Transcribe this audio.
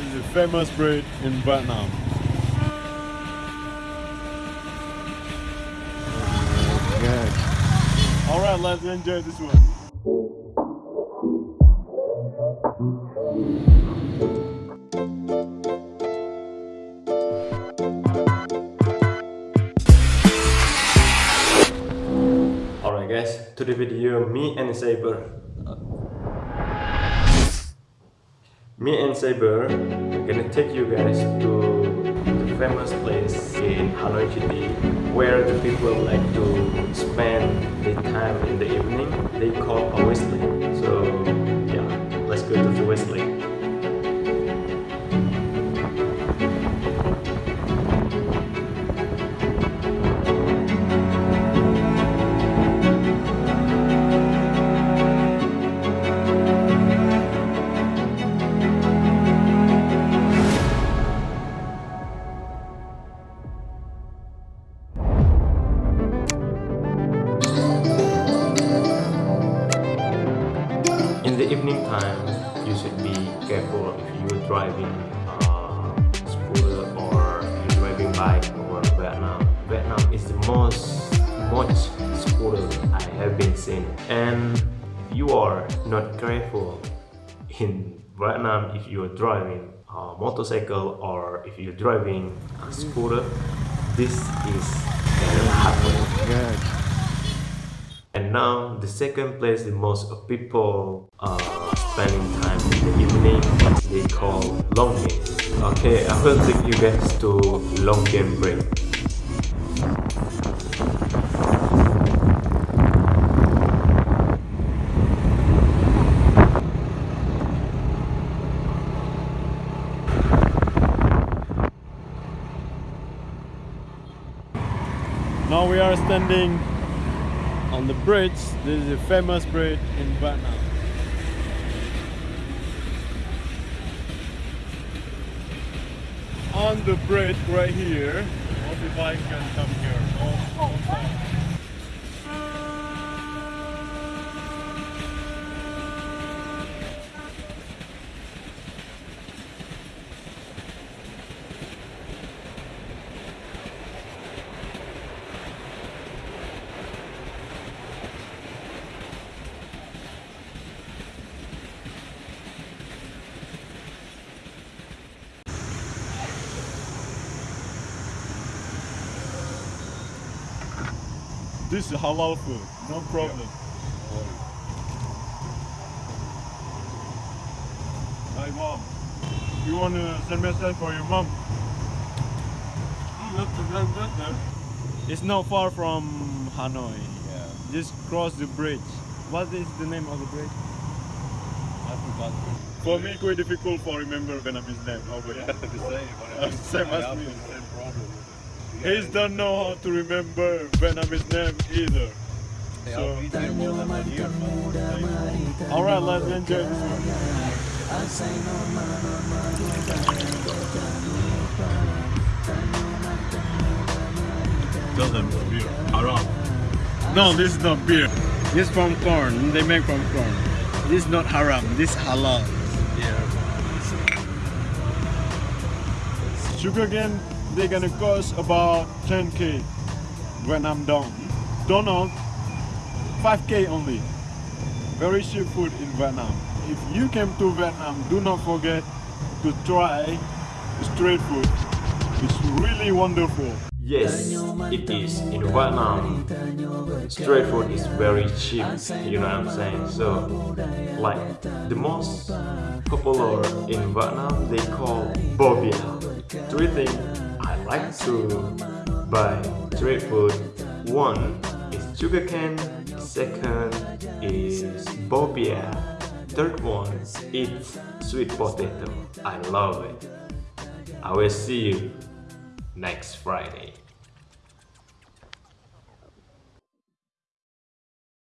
Is a famous bread in Vietnam. Alright, let's enjoy this one. Alright guys, to the video me and Saber Me and Saber are gonna take you guys to the famous place in Hanoi City where the people like to spend their time in the evening. They call a Westlake so the evening time you should be careful if you're driving uh, scooter or driving bike over Vietnam. Vietnam is the most much scooter I have been seen. And if you are not careful in Vietnam if you're driving a motorcycle or if you're driving a scooter this is can happen and now the second place the most of people are spending time in the evening they call Long Bien. Okay, I will take you guys to Long Bien break. Now we are standing on the bridge. This is a famous bridge in Vietnam. On the bridge right here, bikes can come here. Oh, oh, oh. This is halal food, no problem. Hi mom, you want to send message for your mom? It's not far from Hanoi. Yeah, Just cross the bridge. What is the name of the bridge? I forgot. For me, quite difficult for remember Vietnamese name. How about Yeah, the same. I Same as me. same problem. He don't know how to remember Vietnamese name either. So- I'll eat more than one year, man. Alright, let's enjoy this one. Doesn't beer. Haram. No, this is not beer. This is from corn. They make from corn. This is not haram. This is halal. Yeah. Sugar cane, they're gonna cost about 10k when I'm done. Donut, 5k only. Very cheap food in Vietnam. If you came to Vietnam, do not forget to try street food. It's really wonderful. Yes, it is. In Vietnam, street food is very cheap, you know what I'm saying? So, like, the most popular in Vietnam, they call bobia. Three things I like to buy street food. One is sugarcane, second is bobia, third one is sweet potato. I love it. I will see you next Friday.